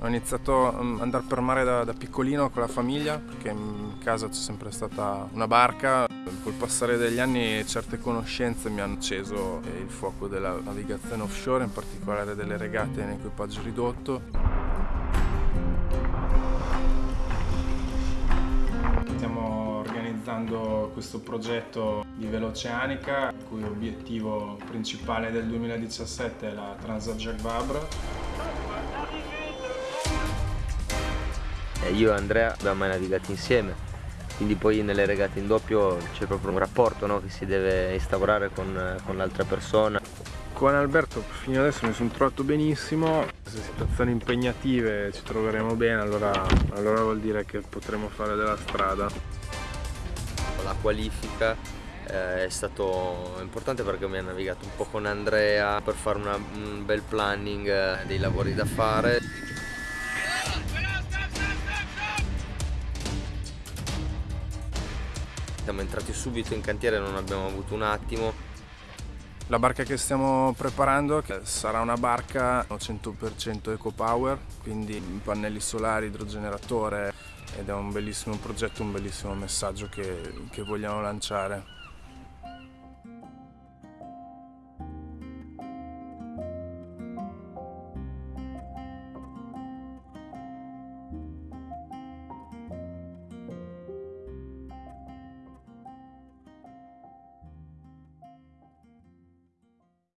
Ho iniziato ad andare per mare da, da, piccolino con la famiglia perché in casa c'è sempre stata una barca. Col passare degli anni certe conoscenze mi hanno acceso il fuoco della navigazione offshore, in particolare delle regate in equipaggio ridotto. Stiamo organizzando questo progetto di Veloceanica, il cui obiettivo principale del 2017 è la Transat Jacques Vabre io e Andrea abbiamo mai navigato insieme. Quindi poi nelle regate in doppio c'è proprio un rapporto no, che si deve instaurare con, con l'altra persona. Con Alberto fino adesso mi sono trovato benissimo. Se situazioni impegnative ci troveremo bene allora, allora vuol dire che potremo fare della strada. La qualifica eh, è stato importante perché mi ha navigato un po' con Andrea per fare una, un bel planning eh, dei lavori da fare Siamo entrati subito in cantiere, non abbiamo avuto un attimo. La barca che stiamo preparando sarà una barca 100% eco power, quindi pannelli solari, idrogeneratore ed è un bellissimo progetto, un bellissimo messaggio che, che vogliamo lanciare.